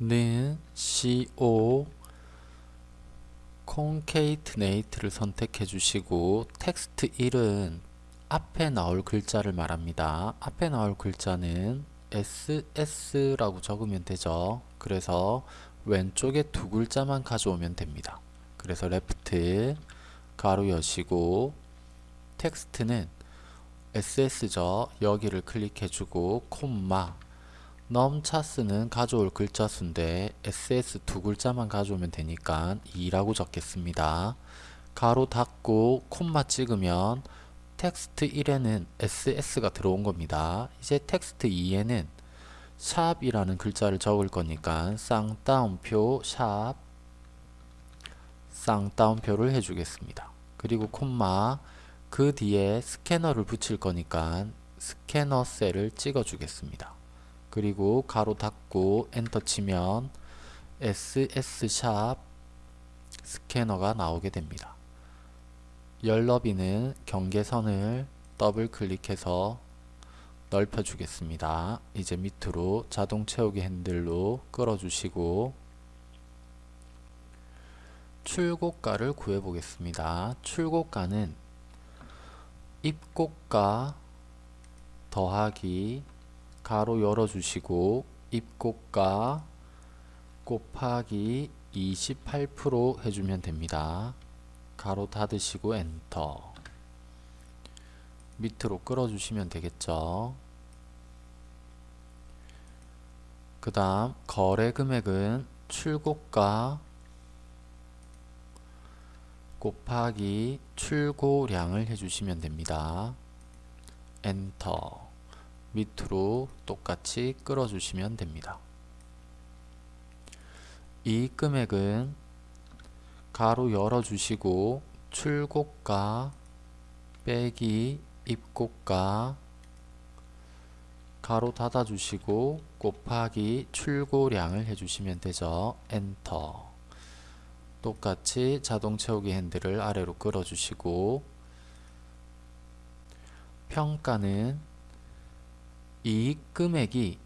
는 co concatenate를 선택해 주시고 텍스트 1은 앞에 나올 글자를 말합니다. 앞에 나올 글자는 ss라고 적으면 되죠. 그래서 왼쪽에 두 글자만 가져오면 됩니다. 그래서 left 괄호 여시고 텍스트는 ss죠. 여기를 클릭해주고 콤마 num chars는 가져올 글자 수인데 ss 두 글자만 가져오면 되니까 2라고 적겠습니다. 괄호 닫고 콤마 찍으면 텍스트 1에는 ss가 들어온 겁니다. 이제 텍스트 2에는 샵이라는 글자를 적을 거니까 쌍따옴표 샵 쌍따옴표를 해주겠습니다. 그리고 콤마 그 뒤에 스캐너를 붙일 거니까 스캐너 셀을 찍어 주겠습니다. 그리고 괄호 닫고 엔터 치면 ss샵 스캐너가 나오게 됩니다. 열 너비는 경계선을 더블 클릭해서 넓혀 주겠습니다. 이제 밑으로 자동 채우기 핸들로 끌어 주시고 출고가를 구해 보겠습니다. 출고가는 입고가 더하기 가로 열어주시고 입고가 곱하기 28% 해주면 됩니다. 가로 닫으시고 엔터 밑으로 끌어주시면 되겠죠. 그 다음 거래 금액은 출고가 곱하기 출고량을 해주시면 됩니다. 엔터 밑으로 똑같이 끌어주시면 됩니다. 이 금액은 가로 열어주시고 출고가 빼기 입고가 가로 닫아주시고 곱하기 출고량을 해주시면 되죠. 엔터 똑같이 자동 채우기 핸들을 아래로 끌어주시고 평가는 이익 금액이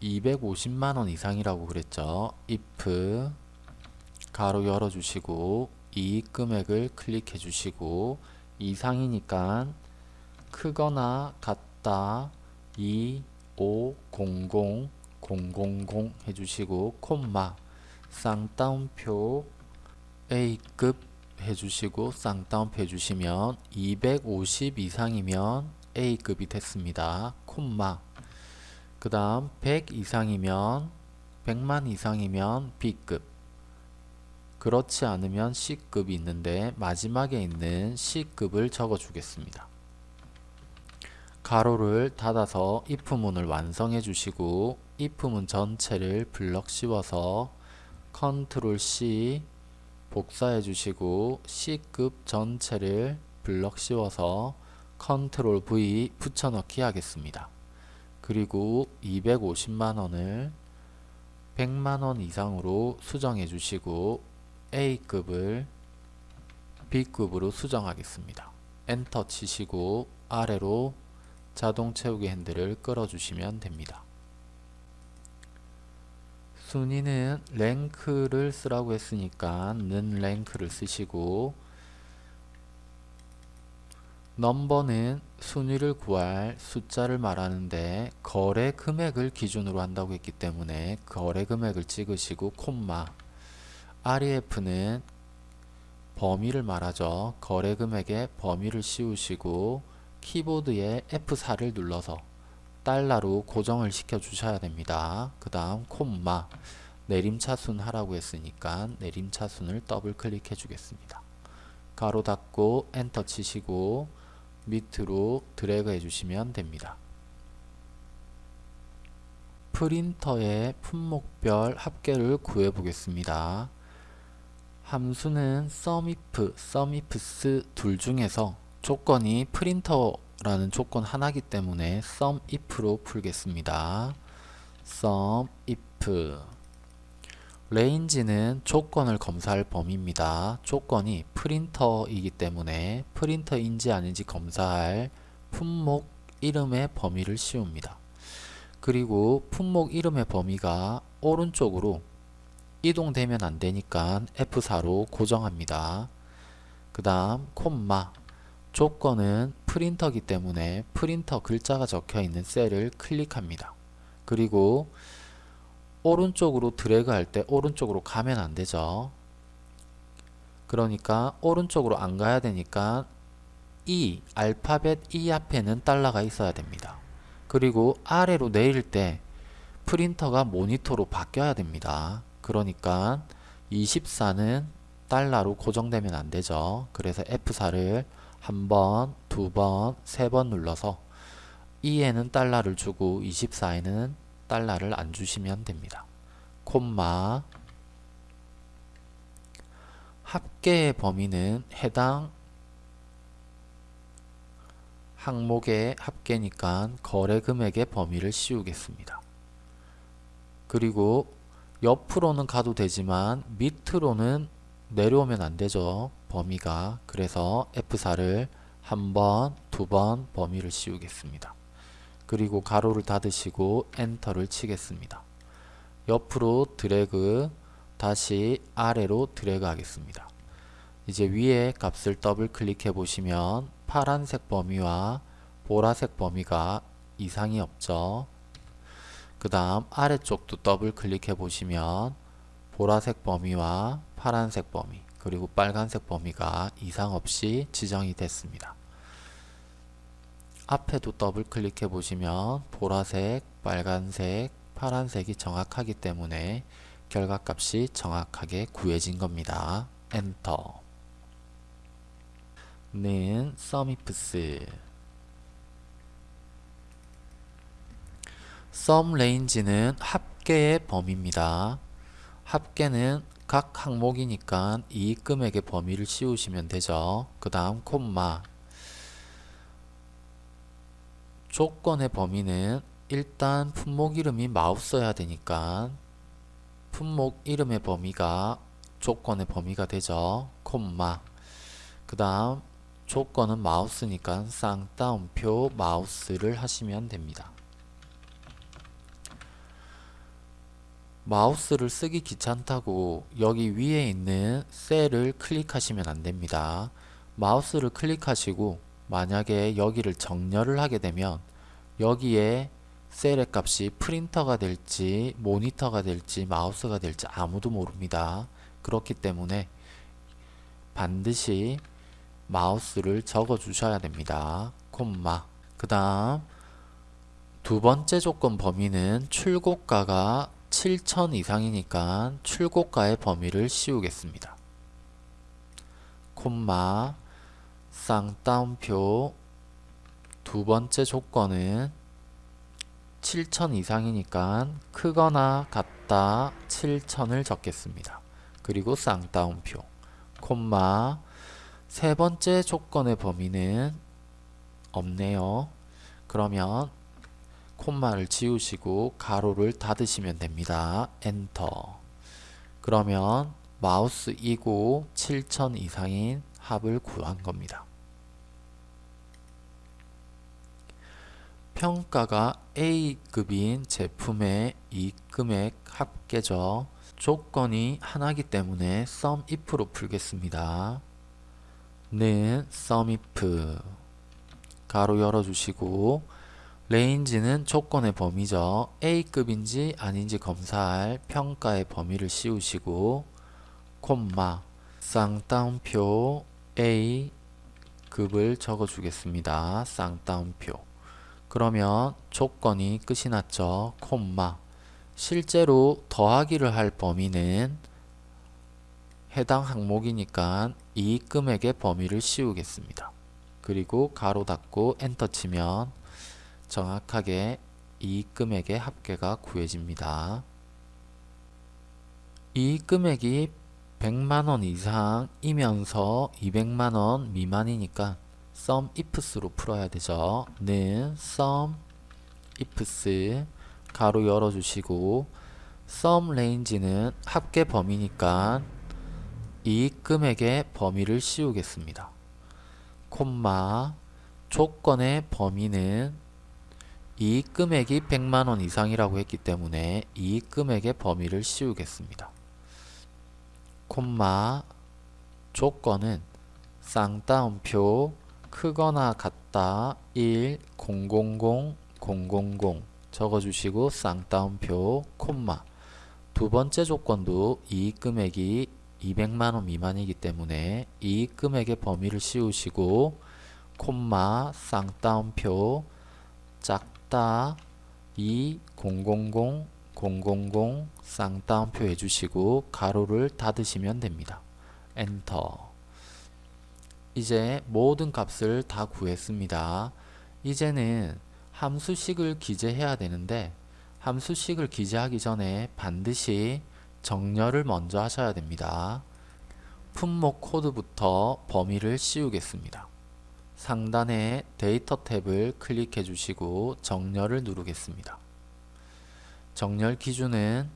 250만원 이상이라고 그랬죠. if 가로 열어주시고 이익 금액을 클릭해 주시고 이상이니까 크거나 같다 2 5 0 0 000 해주시고 콤마 쌍따옴표 A급 해주시고 쌍따옴표 해주시면 250 이상이면 A급이 됐습니다. 콤마 그 다음 100 이상이면 100만 이상이면 B급 그렇지 않으면 C급이 있는데 마지막에 있는 C급을 적어 주겠습니다. 괄호를 닫아서 if문을 완성해 주시고 if문 전체를 블럭 씌워서 컨트롤 C 복사해 주시고 C급 전체를 블럭 씌워서 컨트롤 V 붙여넣기 하겠습니다. 그리고 250만원을 100만원 이상으로 수정해 주시고 A급을 B급으로 수정하겠습니다. 엔터 치시고 아래로 자동 채우기 핸들을 끌어 주시면 됩니다. 순위는 랭크를 쓰라고 했으니까 는 랭크를 쓰시고 넘버는 순위를 구할 숫자를 말하는데 거래 금액을 기준으로 한다고 했기 때문에 거래 금액을 찍으시고 콤마 REF는 범위를 말하죠. 거래 금액의 범위를 씌우시고 키보드에 F4를 눌러서 달러로 고정을 시켜 주셔야 됩니다. 그 다음 콤마 내림차순 하라고 했으니까 내림차순을 더블 클릭해 주겠습니다. 괄호 닫고 엔터 치시고 밑으로 드래그 해주시면 됩니다. 프린터의 품목별 합계를 구해 보겠습니다. 함수는 sumif, sumifs 둘 중에서 조건이 프린터라는 조건 하나기 때문에 sumif로 풀겠습니다. sumif range는 조건을 검사할 범위입니다. 조건이 프린터이기 때문에 프린터인지 아닌지 검사할 품목 이름의 범위를 씌웁니다. 그리고 품목 이름의 범위가 오른쪽으로 이동되면 안되니까 F4로 고정합니다. 그 다음 콤마 조건은 프린터기 때문에 프린터 글자가 적혀있는 셀을 클릭합니다. 그리고 오른쪽으로 드래그 할 때 오른쪽으로 가면 안 되죠. 그러니까 오른쪽으로 안 가야 되니까 E, 알파벳 E 앞에는 달러가 있어야 됩니다. 그리고 아래로 내릴 때 프린터가 모니터로 바뀌어야 됩니다. 그러니까 24는 달러로 고정되면 안 되죠. 그래서 F4를 한 번, 두 번, 세 번 눌러서 2에는 달러를 주고 24에는 달러를 안 주시면 됩니다. 콤마 합계의 범위는 해당 항목의 합계니까 거래 금액의 범위를 씌우겠습니다. 그리고 옆으로는 가도 되지만 밑으로는 내려오면 안 되죠. 범위가. 그래서 F4를 한 번, 두 번 범위를 씌우겠습니다. 그리고 괄호를 닫으시고 엔터를 치겠습니다. 옆으로 드래그 다시 아래로 드래그 하겠습니다. 이제 위에 값을 더블 클릭해 보시면 파란색 범위와 보라색 범위가 이상이 없죠. 그 다음 아래쪽도 더블 클릭해 보시면 보라색 범위와 파란색 범위 그리고 빨간색 범위가 이상 없이 지정이 됐습니다. 앞에도 더블 클릭해 보시면 보라색, 빨간색, 파란색이 정확하기 때문에 결과값이 정확하게 구해진 겁니다. 엔터 는 sumifs sum range는 합계의 범위입니다. 합계는 각 항목이니까 이익 금액의 범위를 씌우시면 되죠. 그 다음 콤마 조건의 범위는 일단 품목 이름이 마우스여야 되니까 품목 이름의 범위가 조건의 범위가 되죠. 콤마 그 다음 조건은 마우스니까 쌍따옴표 마우스를 하시면 됩니다. 마우스를 쓰기 귀찮다고 여기 위에 있는 셀을 클릭하시면 안됩니다. 마우스를 클릭하시고 만약에 여기를 정렬을 하게 되면 여기에 셀의 값이 프린터가 될지 모니터가 될지 마우스가 될지 아무도 모릅니다. 그렇기 때문에 반드시 마우스를 적어 주셔야 됩니다. 콤마 그 다음 두 번째 조건 범위는 출고가가 7천 이상이니까 출고가의 범위를 씌우겠습니다. 콤마 쌍따옴표 두 번째 조건은 7천 이상이니까 크거나 같다 7천을 적겠습니다. 그리고 쌍따옴표 콤마 세 번째 조건의 범위는 없네요. 그러면 콤마를 지우시고 가로를 닫으시면 됩니다. 엔터 그러면 마우스 이고 7000 이상인 합을 구한 겁니다. 평가가 A급인 제품의 이익금액 합계죠. 조건이 하나기 때문에 sumif로 풀겠습니다. 는 sumif 괄호 열어주시고 range는 조건의 범위죠. A급인지 아닌지 검사할 평가의 범위를 씌우시고 콤마 쌍따옴표 A 급을 적어 주겠습니다. 쌍따옴표 그러면 조건이 끝이 났죠. 콤마 실제로 더하기를 할 범위는 해당 항목이니까 이익 금액의 범위를 씌우겠습니다. 그리고 가로 닫고 엔터 치면 정확하게 이익 금액의 합계가 구해집니다. 이익 금액이 100만원 이상이면서 200만원 미만이니까 sum ifs로 풀어야 되죠. 는 sum ifs 가로 열어주시고 sum range는 합계 범위니까 이익 금액의 범위를 씌우겠습니다. 콤마 조건의 범위는 이익 금액이 100만원 이상이라고 했기 때문에 이익 금액의 범위를 씌우겠습니다. 콤마 조건은 쌍따옴표 크거나 같다 1 000 000 적어주시고 쌍따옴표 콤마. 두 번째 조건도 이익 금액이 200만원 미만이기 때문에 이익 금액의 범위를 씌우시고 콤마 쌍따옴표 작다 2 000 000 쌍따옴표 해주시고 괄호를 닫으시면 됩니다. 엔터 이제 모든 값을 다 구했습니다. 이제는 함수식을 기재해야 되는데 함수식을 기재하기 전에 반드시 정렬을 먼저 하셔야 됩니다. 품목 코드부터 범위를 씌우겠습니다. 상단에 데이터 탭을 클릭해 주시고 정렬을 누르겠습니다. 정렬 기준은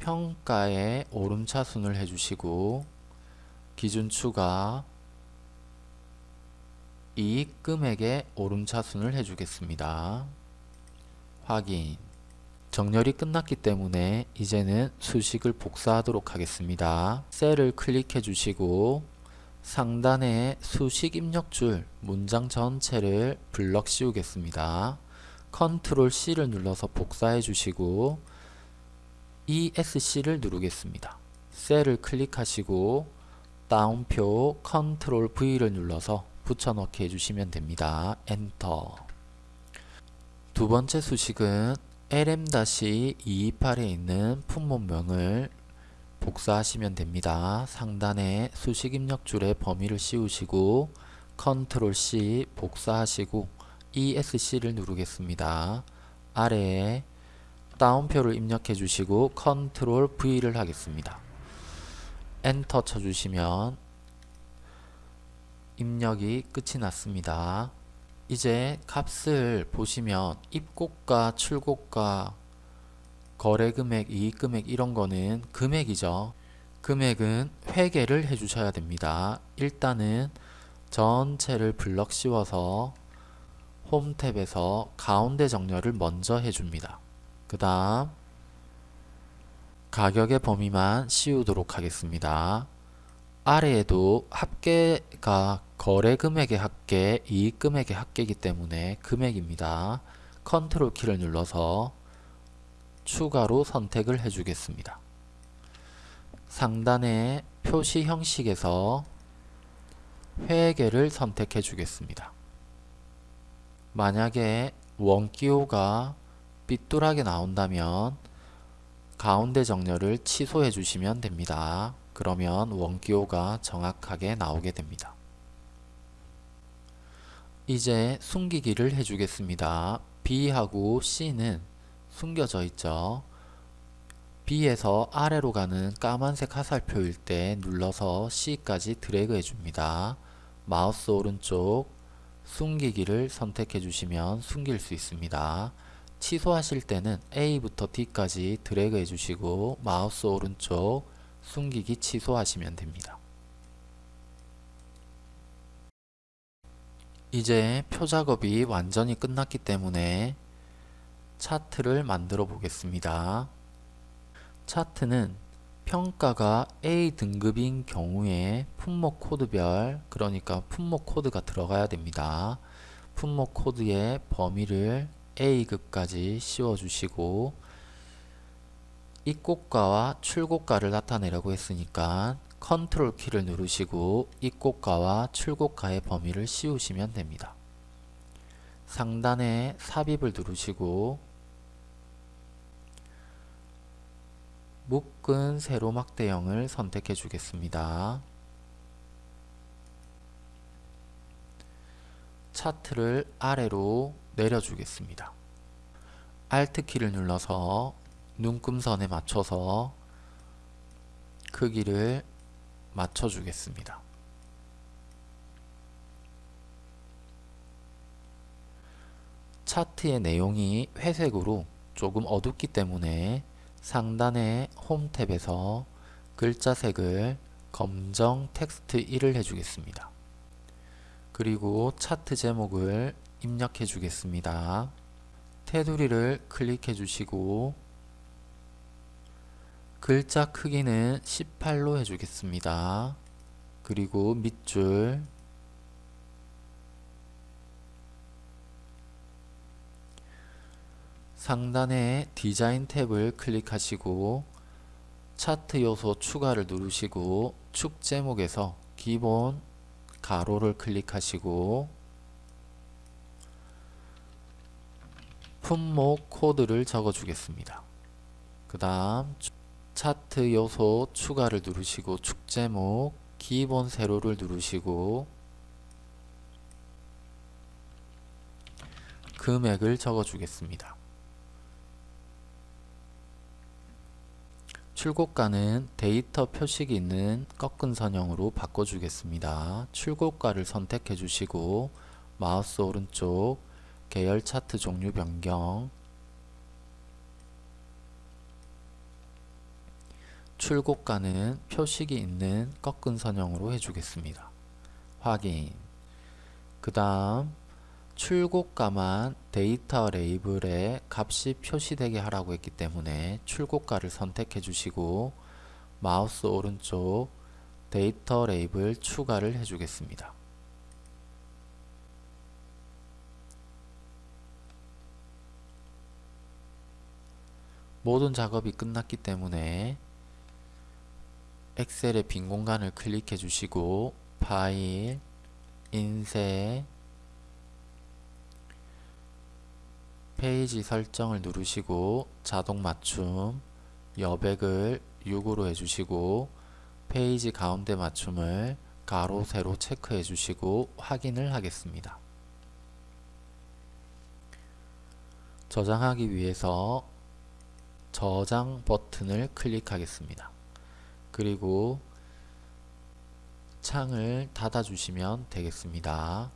평가의 오름차순을 해주시고 기준 추가 이익 금액의 오름차순을 해주겠습니다. 확인 정렬이 끝났기 때문에 이제는 수식을 복사하도록 하겠습니다. 셀을 클릭해 주시고 상단에 수식 입력줄 문장 전체를 블럭 씌우겠습니다. 컨트롤 C를 눌러서 복사해 주시고 ESC를 누르겠습니다. 셀을 클릭하시고 따옴표 컨트롤 V를 눌러서 붙여넣기 해주시면 됩니다. 엔터 두 번째 수식은 LM-228에 있는 품목명을 복사하시면 됩니다. 상단에 수식 입력줄에 범위를 씌우시고 컨트롤 C 복사하시고 ESC를 누르겠습니다. 아래에 따옴표를 입력해 주시고 컨트롤 V를 하겠습니다. 엔터 쳐주시면 입력이 끝이 났습니다. 이제 값을 보시면 입고가, 출고가, 거래금액, 이익금액 이런 거는 금액이죠. 금액은 회계를 해주셔야 됩니다. 일단은 전체를 블럭 씌워서 홈 탭에서 가운데 정렬을 먼저 해줍니다. 그 다음 가격의 범위만 씌우도록 하겠습니다. 아래에도 합계가 거래금액의 합계, 이익금액의 합계이기 때문에 금액입니다. 컨트롤 키를 눌러서 추가로 선택을 해주겠습니다. 상단의 표시 형식에서 회계를 선택해 주겠습니다. 만약에 원기호가 삐뚤하게 나온다면 가운데 정렬을 취소해 주시면 됩니다. 그러면 원기호가 정확하게 나오게 됩니다. 이제 숨기기를 해주겠습니다. B하고 C는 숨겨져 있죠. B에서 아래로 가는 까만색 화살표일 때 눌러서 C까지 드래그 해줍니다. 마우스 오른쪽 숨기기를 선택해 주시면 숨길 수 있습니다. 취소하실 때는 A부터 D까지 드래그 해주시고 마우스 오른쪽 숨기기 취소하시면 됩니다. 이제 표 작업이 완전히 끝났기 때문에 차트를 만들어 보겠습니다. 차트는 평가가 A 등급인 경우에 품목 코드별 그러니까 품목 코드가 들어가야 됩니다. 품목 코드의 범위를 A급까지 씌워주시고 입고가와 출고가를 나타내려고 했으니까 컨트롤 키를 누르시고 입고가와 출고가의 범위를 씌우시면 됩니다. 상단에 삽입을 누르시고 묶은 세로막 대형을 선택해 주겠습니다. 차트를 아래로 내려주겠습니다. Alt키를 눌러서 눈금선에 맞춰서 크기를 맞춰주겠습니다. 차트의 내용이 회색으로 조금 어둡기 때문에 상단의 홈 탭에서 글자 색을 검정 텍스트 1을 해주겠습니다. 그리고 차트 제목을 입력해 주겠습니다. 테두리를 클릭해 주시고 글자 크기는 18로 해주겠습니다. 그리고 밑줄 상단에 디자인 탭을 클릭하시고 차트 요소 추가를 누르시고 축 제목에서 기본 가로를 클릭하시고 품목 코드를 적어 주겠습니다. 그 다음 차트 요소 추가를 누르시고 축 제목 기본 세로를 누르시고 금액을 적어 주겠습니다. 출고가는 데이터 표식이 있는 꺾은 선형으로 바꿔주겠습니다. 출고가를 선택해 주시고 마우스 오른쪽 계열 차트 종류 변경 출고가는 표식이 있는 꺾은 선형으로 해주겠습니다. 확인 그 다음 출고가만 데이터 레이블에 값이 표시되게 하라고 했기 때문에 출고가를 선택해 주시고 마우스 오른쪽 데이터 레이블 추가를 해 주겠습니다. 모든 작업이 끝났기 때문에 엑셀의 빈 공간을 클릭해 주시고 파일, 인쇄, 페이지 설정을 누르시고 자동 맞춤, 여백을 6으로 해주시고 페이지 가운데 맞춤을 가로 세로 체크해 주시고 확인을 하겠습니다. 저장하기 위해서 저장 버튼을 클릭하겠습니다. 그리고 창을 닫아 주시면 되겠습니다.